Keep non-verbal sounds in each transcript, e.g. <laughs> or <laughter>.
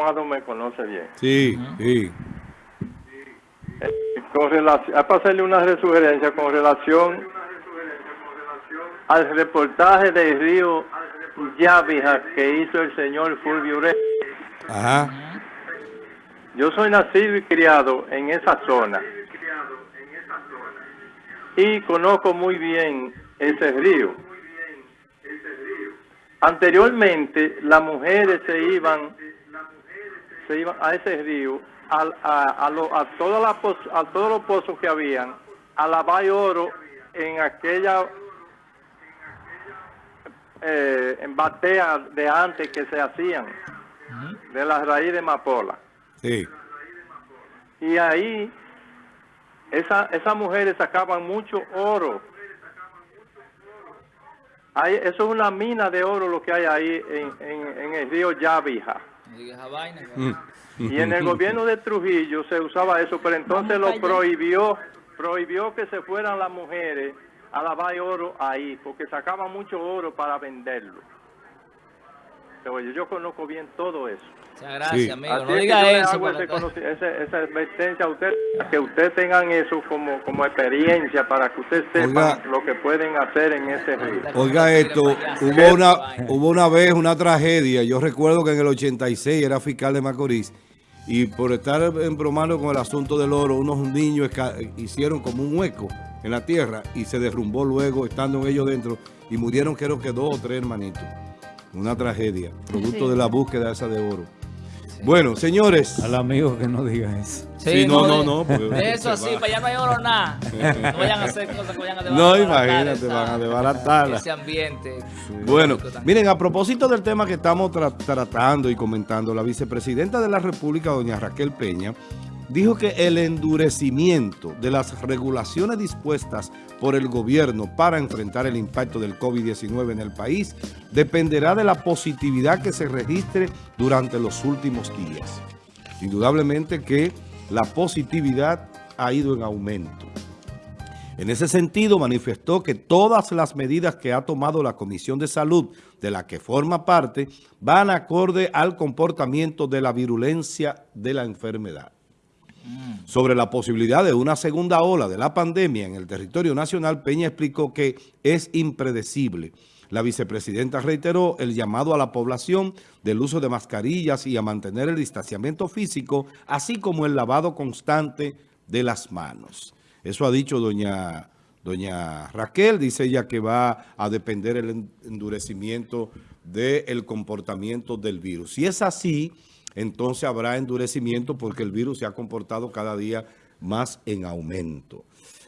Amado me conoce bien. Sí, sí. Con relación, a pasarle una sugerencia con relación al reportaje de Río Yavija que hizo el señor Fulvio Ure. Ajá. Yo soy nacido y criado en esa zona y conozco muy bien ese río. Anteriormente las mujeres se iban se iban a ese río a, a, a, lo- a, todas las poz- a todos los pozos que habían a lavar oro en aquella eh, en batea de antes que se hacían de la raíz de Mapola. Sí. Y ahí esa, esas mujeres sacaban mucho oro. Ahí, eso es una mina de oro lo que hay ahí en, en, en el río Yavija. Vaina. Mm. Y en el gobierno de Trujillo se usaba eso, pero entonces lo prohibió, prohibió que se fueran las mujeres a lavar oro ahí, porque sacaban mucho oro para venderlo. Pero yo, yo conozco bien todo eso. Muchas gracias, Sí. amigo. Así No es que diga yo le eso. hago para ese que- ese- esa advertencia a usted, que ustedes tengan eso como, como experiencia para que ustedes sepan Oiga. lo que pueden hacer en ese río. Oiga esto, hubo una, hubo una vez una tragedia, yo recuerdo que en el 86 era fiscal de Macorís y por estar embromando con el asunto del oro, unos niños hicieron como un hueco en la tierra y se derrumbó luego estando ellos dentro y murieron creo que dos o tres hermanitos. Una tragedia, producto de la búsqueda esa de oro. Bueno, señores, Al amigo que no diga eso. Sí, no, no, de- no, de eso así, para allá no hay oro nada. <laughs> No vayan a hacer cosas que vayan a no desbaratar imagínate, esa- van a desbaratarla. Ese ambiente. Bueno, miren, a propósito del tema que estamos tra- tratando y comentando, la vicepresidenta de la República, doña Raquel Peña, dijo que el endurecimiento de las regulaciones dispuestas por el gobierno para enfrentar el impacto del COVID-19 en el país dependerá de la positividad que se registre durante los últimos días. Indudablemente que la positividad ha ido en aumento. En ese sentido, manifestó que todas las medidas que ha tomado la Comisión de Salud, de la que forma parte, van acorde al comportamiento de la virulencia de la enfermedad. Sobre la posibilidad de una segunda ola de la pandemia en el territorio nacional, Peña explicó que es impredecible. La vicepresidenta reiteró el llamado a la población del uso de mascarillas y a mantener el distanciamiento físico, así como el lavado constante de las manos. Eso ha dicho doña, doña Raquel, dice ella que va a depender el en- endurecimiento del comportamiento del virus. Si es así, entonces habrá endurecimiento porque el virus se ha comportado cada día más en aumento.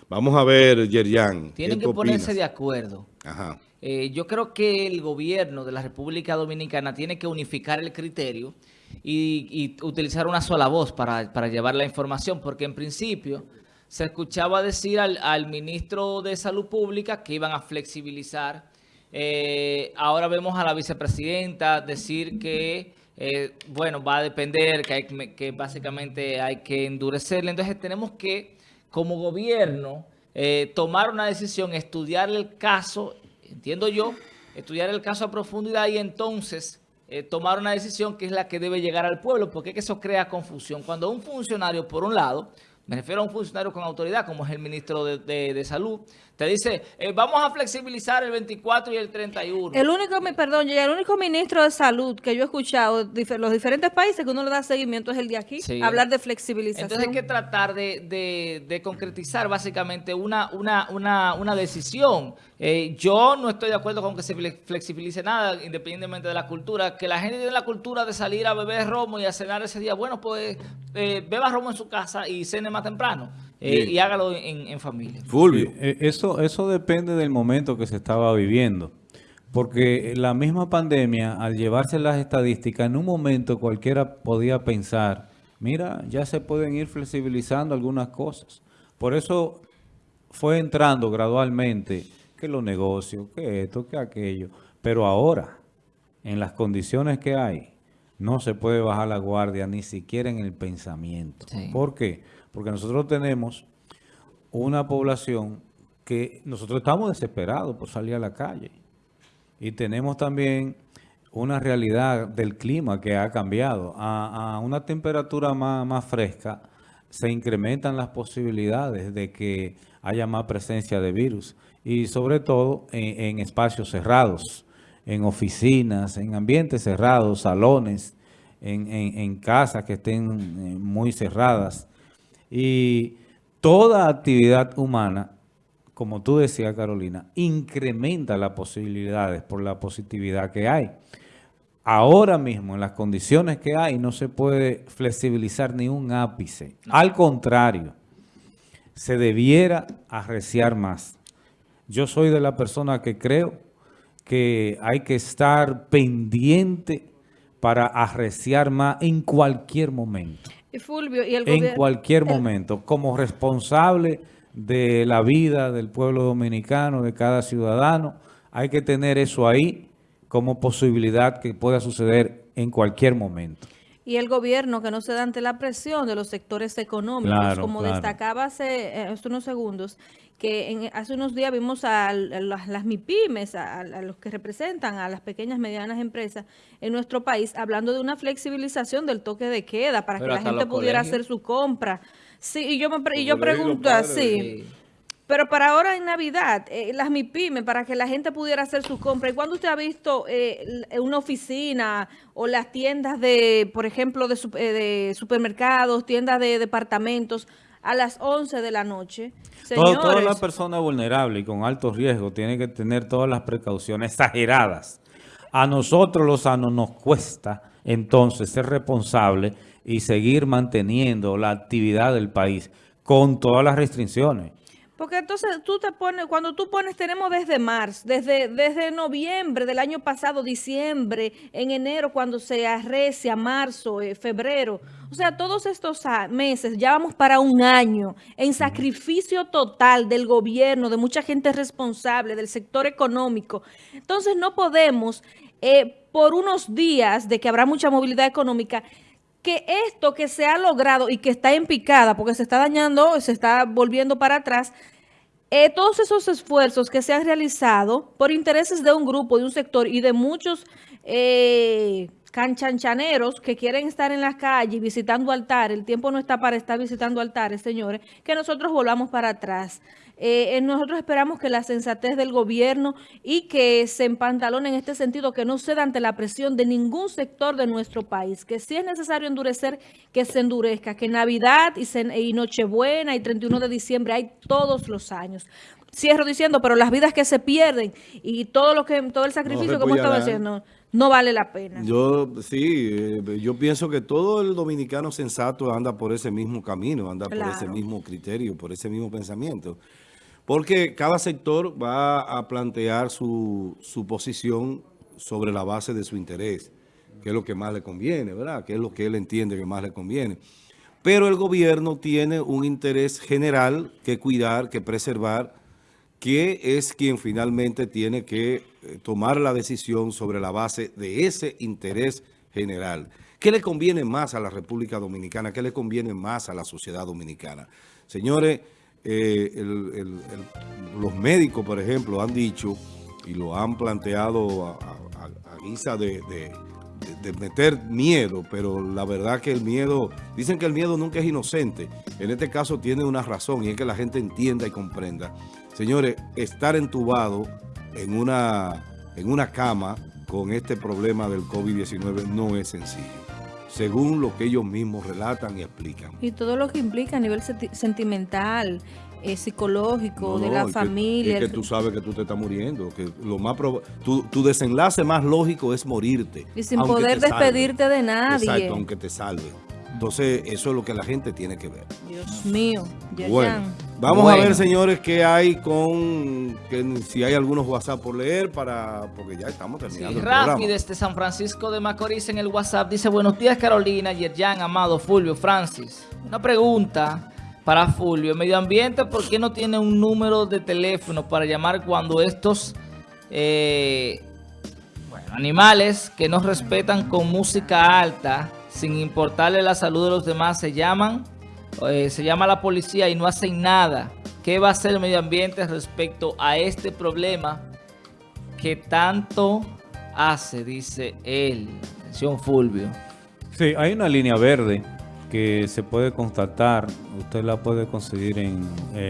Vamos a ver, Yerian. ¿qué Tienen que ponerse opinas? de acuerdo. Ajá. Eh, yo creo que el gobierno de la República Dominicana tiene que unificar el criterio y, y utilizar una sola voz para, para llevar la información, porque en principio se escuchaba decir al, al ministro de Salud Pública que iban a flexibilizar. Eh, ahora vemos a la vicepresidenta decir que, eh, bueno, va a depender, que, básicamente hay que endurecerle. Entonces tenemos que, como gobierno, eh, tomar una decisión, estudiar el caso, entiendo yo, estudiar el caso a profundidad y entonces eh, tomar una decisión que es la que debe llegar al pueblo, porque es que eso crea confusión. Cuando un funcionario, por un lado, me refiero a un funcionario con autoridad, como es el ministro de, de- de Salud, te dice, eh, vamos a flexibilizar el 24 y el 31. El único, mi- perdón, el único ministro de salud que yo he escuchado, los diferentes países que uno le da seguimiento es el de aquí, Sí. hablar de flexibilización. Entonces hay que tratar de, de- de concretizar básicamente una, una, una, una decisión. Eh, yo no estoy de acuerdo con que se fle- flexibilice nada, independientemente de la cultura. Que la gente tiene la cultura de salir a beber romo y a cenar ese día. Bueno, pues eh, beba romo en su casa y cene más temprano. Eh, y hágalo en, en familia. Fulvio. Sí, eh, eso, eso depende del momento que se estaba viviendo. Porque la misma pandemia, al llevarse las estadísticas, en un momento cualquiera podía pensar, mira, ya se pueden ir flexibilizando algunas cosas. Por eso fue entrando gradualmente que los negocios, que esto, que aquello. Pero ahora, en las condiciones que hay, no se puede bajar la guardia ni siquiera en el pensamiento. Sí. ¿Por qué? Porque nosotros tenemos una población que nosotros estamos desesperados por salir a la calle. Y tenemos también una realidad del clima que ha cambiado. A, a una temperatura más, más fresca se incrementan las posibilidades de que haya más presencia de virus y sobre todo en, en espacios cerrados, en oficinas, en ambientes cerrados, salones, en, en, en casas que estén eh, muy cerradas. Y toda actividad humana, como tú decías, Carolina, incrementa las posibilidades por la positividad que hay. Ahora mismo, en las condiciones que hay, no se puede flexibilizar ni un ápice. Al contrario, se debiera arreciar más. Yo soy de la persona que creo que hay que estar pendiente para arreciar más en cualquier momento. Y Fulvio, y el En cualquier el- momento, como responsable de la vida del pueblo dominicano, de cada ciudadano, hay que tener eso ahí como posibilidad que pueda suceder en cualquier momento. Y el gobierno que no se da ante la presión de los sectores económicos, Claro, como claro. destacaba hace, eh, hace unos segundos, que en- hace unos días vimos a, las, las MIPIMES, a, a los que representan a las pequeñas y medianas empresas en nuestro país, hablando de una flexibilización del toque de queda para Pero que la gente pudiera colegios. hacer su compra. Sí, y yo, me, y yo pregunto así, Sí. Pero para ahora en Navidad, eh, las MIPIMES, para que la gente pudiera hacer sus compras. ¿Y cuándo usted ha visto eh, una oficina o las tiendas de, por ejemplo, de, eh, de supermercados, tiendas de departamentos a las 11 de la noche? Todo- Señores, toda la persona vulnerable y con alto riesgo tiene que tener todas las precauciones exageradas. A nosotros los sanos nos cuesta entonces ser responsables y seguir manteniendo la actividad del país con todas las restricciones. Porque entonces tú te pones, cuando tú pones, tenemos desde marzo, desde, desde noviembre del año pasado, diciembre, en enero cuando se arrecia, marzo, eh, febrero. O sea, todos estos meses, ya vamos para un año en sacrificio total del gobierno, de mucha gente responsable, del sector económico. Entonces no podemos, eh, por unos días de que habrá mucha movilidad económica, que esto que se ha logrado y que está en picada, porque se está dañando, se está volviendo para atrás, eh, todos esos esfuerzos que se han realizado por intereses de un grupo, de un sector y de muchos eh, canchanchaneros que quieren estar en las calles visitando altares, el tiempo no está para estar visitando altares, señores, que nosotros volvamos para atrás. Eh, eh, nosotros esperamos que la sensatez del gobierno y que se empantalone en este sentido, que no ceda ante la presión de ningún sector de nuestro país, que si es necesario endurecer, que se endurezca, que Navidad y, y Nochebuena y 31 de diciembre hay todos los años. Cierro diciendo, pero las vidas que se pierden y todo lo que todo el sacrificio que hemos estado haciendo no vale la pena. Yo sí, eh, yo pienso que todo el dominicano sensato anda por ese mismo camino, anda por ese mismo criterio, por ese mismo pensamiento. Porque cada sector va a plantear su, su posición sobre la base de su interés, que es lo que más le conviene, ¿verdad? Que es lo que él entiende que más le conviene. Pero el gobierno tiene un interés general que cuidar, que preservar, que es quien finalmente tiene que tomar la decisión sobre la base de ese interés general. ¿Qué le conviene más a la República Dominicana? ¿Qué le conviene más a la sociedad dominicana? Señores, eh, los médicos, por ejemplo, han dicho y lo han planteado a, guisa de meter miedo, pero la verdad que el miedo, dicen que el miedo nunca es inocente. En este caso tiene una razón y es que la gente entienda y comprenda. Señores, estar entubado en una, en una cama con este problema del COVID-19 no es sencillo, según lo que ellos mismos relatan y explican. Y todo lo que implica a nivel senti- sentimental, eh, psicológico, No, de no, la es que- familia. es que, tú sabes que tú te estás muriendo, que lo más tu, tu desenlace más lógico es morirte. Y sin poder salve. despedirte de nadie. Exacto, aunque te salve. Entonces, eso es lo que la gente tiene que ver. Dios mío, Yerjan. Bueno, vamos Bueno. a ver, señores, qué hay con, que, si hay algunos WhatsApp por leer, para porque ya estamos Sí, terminando el programa. desde San Francisco de Macorís en el WhatsApp dice buenos días Carolina, Yerjan, Amado, Fulvio, Francis. Una pregunta para Fulvio. Medio Ambiente, ¿por qué no tiene un número de teléfono para llamar cuando estos eh, bueno, animales que no respetan con música alta, sin importarle la salud de los demás, se llaman, eh, se llama la policía y no hacen nada. ¿Qué va a hacer el medio ambiente respecto a este problema que tanto hace, dice él? Atención, Fulvio. Sí, hay una línea verde que se puede constatar, usted la puede conseguir en... Eh,